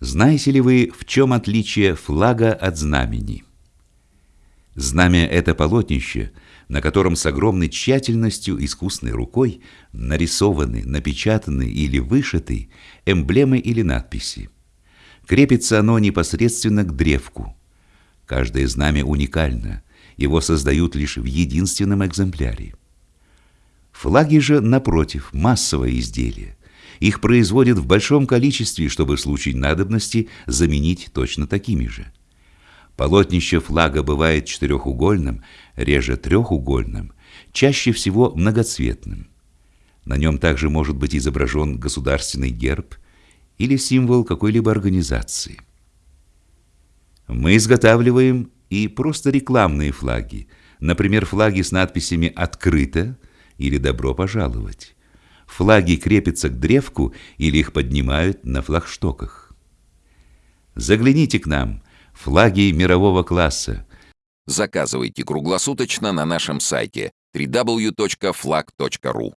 Знаете ли вы, в чем отличие флага от знамени? Знамя — это полотнище, на котором с огромной тщательностью искусной рукой нарисованы, напечатаны или вышиты эмблемы или надписи. Крепится оно непосредственно к древку. Каждое знамя уникально, его создают лишь в единственном экземпляре. Флаги же, напротив, массовое изделие. Их производят в большом количестве, чтобы в случае надобности заменить точно такими же. Полотнище флага бывает четырехугольным, реже трехугольным, чаще всего многоцветным. На нем также может быть изображен государственный герб или символ какой-либо организации. Мы изготавливаем и просто рекламные флаги, например, флаги с надписями «Открыто» или «Добро пожаловать». Флаги крепятся к древку или их поднимают на флагштоках. Загляните к нам, флаги мирового класса. Заказывайте круглосуточно на нашем сайте www.flag.ru